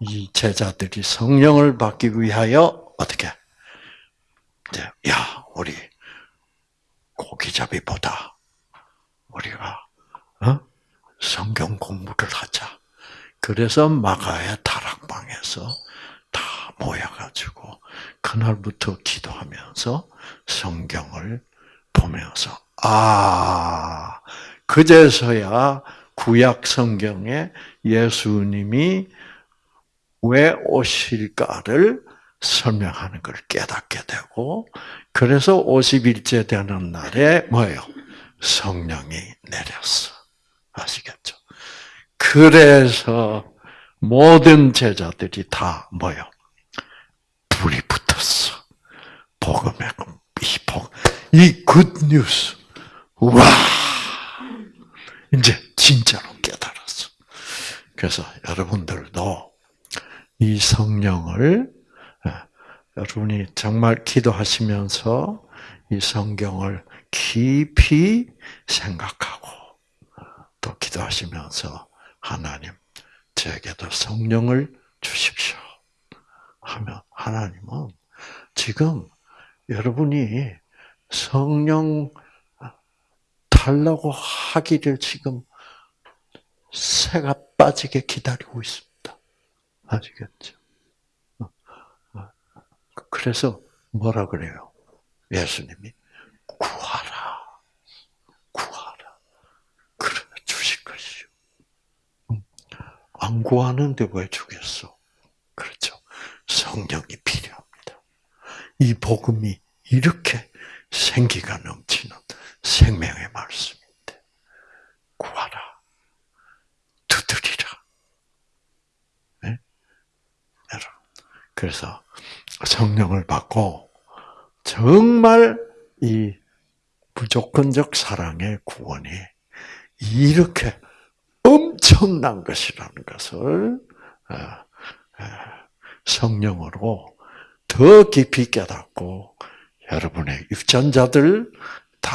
이 제자들이 성령을 받기 위하여 어떻게 이제 야 우리 고기잡이보다 우리가 어? 성경 공부를 하자. 그래서 마가의 다락방에서 다 모여가지고 그날부터 기도하면서 성경을 보면서 아 그제서야 구약 성경에 예수님이 왜 오실까를 설명하는 걸 깨닫게 되고 그래서 50일째 되는 날에 뭐예요? 성령이 내렸어. 아시겠죠? 그래서 모든 제자들이 다 뭐요? 불이 붙었어. 복음의 이 복, 이 굿뉴스. 와! 이제 진짜로 깨달았어. 그래서 여러분들도 이 성령을 예, 여러분이 정말 기도하시면서 이 성경을 깊이 생각하고 또 기도하시면서 하나님 제게도 성령을 주십시오. 하면 하나님은 지금 여러분이 성령 달라고 하기를 지금 새가 빠지게 기다리고 있습니다. 아시겠죠? 그래서 뭐라 그래요? 예수님이 구하라. 구하라. 그래 주실 것이요. 안 구하는데 왜 주겠어? 그렇죠. 성령이 필요합니다. 이 복음이 이렇게 생기가 넘치는 생명의 말씀인데 구하라. 두드리라. 네? 여러분. 그래서 성령을 받고 정말 이 무조건적 사랑의 구원이 이렇게 엄청난 것이라는 것을 어, 어, 성령으로 더 깊이 깨닫고 여러분의 유전자들 다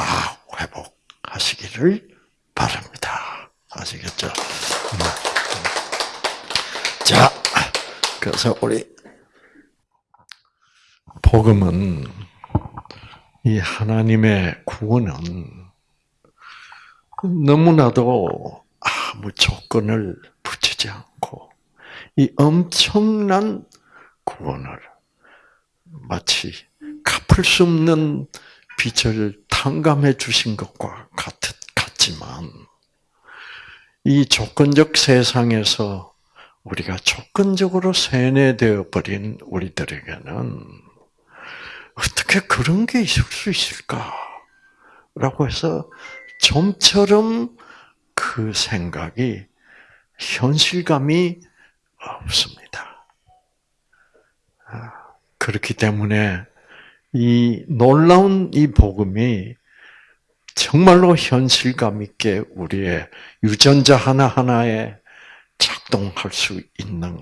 회복하시기를 바랍니다. 아시겠죠? 음. 자, 그래서 우리 복음은 이 하나님의 구원은 너무나도 아무 조건을 붙이지 않고 이 엄청난 구원을 마치 갚을 수 없는 빚을 탕감해 주신 것과 같, 같지만 이 조건적 세상에서 우리가 조건적으로 세뇌되어 버린 우리들에게는 어떻게 그런 게 있을 수 있을까? 라고 해서 좀처럼 그 생각이 현실감이 없습니다. 아, 그렇기 때문에 이 놀라운 이 복음이 정말로 현실감 있게 우리의 유전자 하나하나에 작동할 수 있는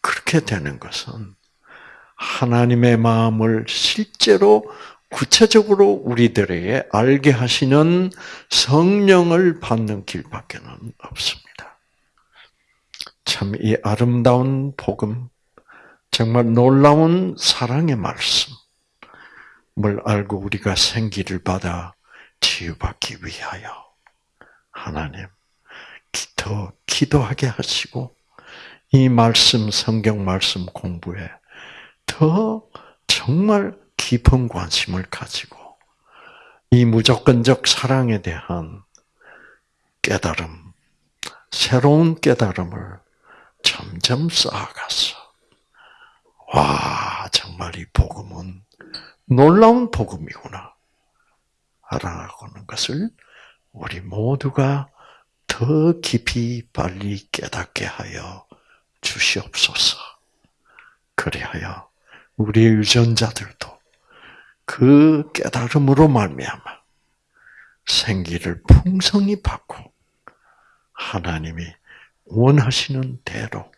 그렇게 되는 것은 하나님의 마음을 실제로 구체적으로 우리들에게 알게 하시는 성령을 받는 길밖에는 없습니다. 참 이 아름다운 복음, 정말 놀라운 사랑의 말씀을 알고 우리가 생기를 받아 치유받기 위하여 하나님 더 기도하게 하시고 이 말씀 성경 말씀 공부에 더 정말 깊은 관심을 가지고 이 무조건적 사랑에 대한 깨달음, 새로운 깨달음을 점점 쌓아갔어. 와, 정말 이 복음은 놀라운 복음이구나. 알아가는 것을 우리 모두가 더 깊이 빨리 깨닫게 하여 주시옵소서. 그리하여 우리 유전자들도 그 깨달음으로 말미암아 생기를 풍성히 받고 하나님이 원하시는 대로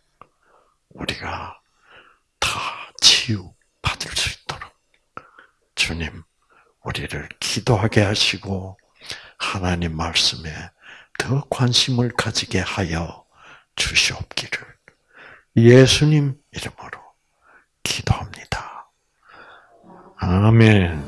우리가 다 치유 받을 수 있도록 주님 우리를 기도하게 하시고 하나님 말씀에 더 관심을 가지게 하여 주시옵기를 예수님 이름으로 기도합니다. 아멘.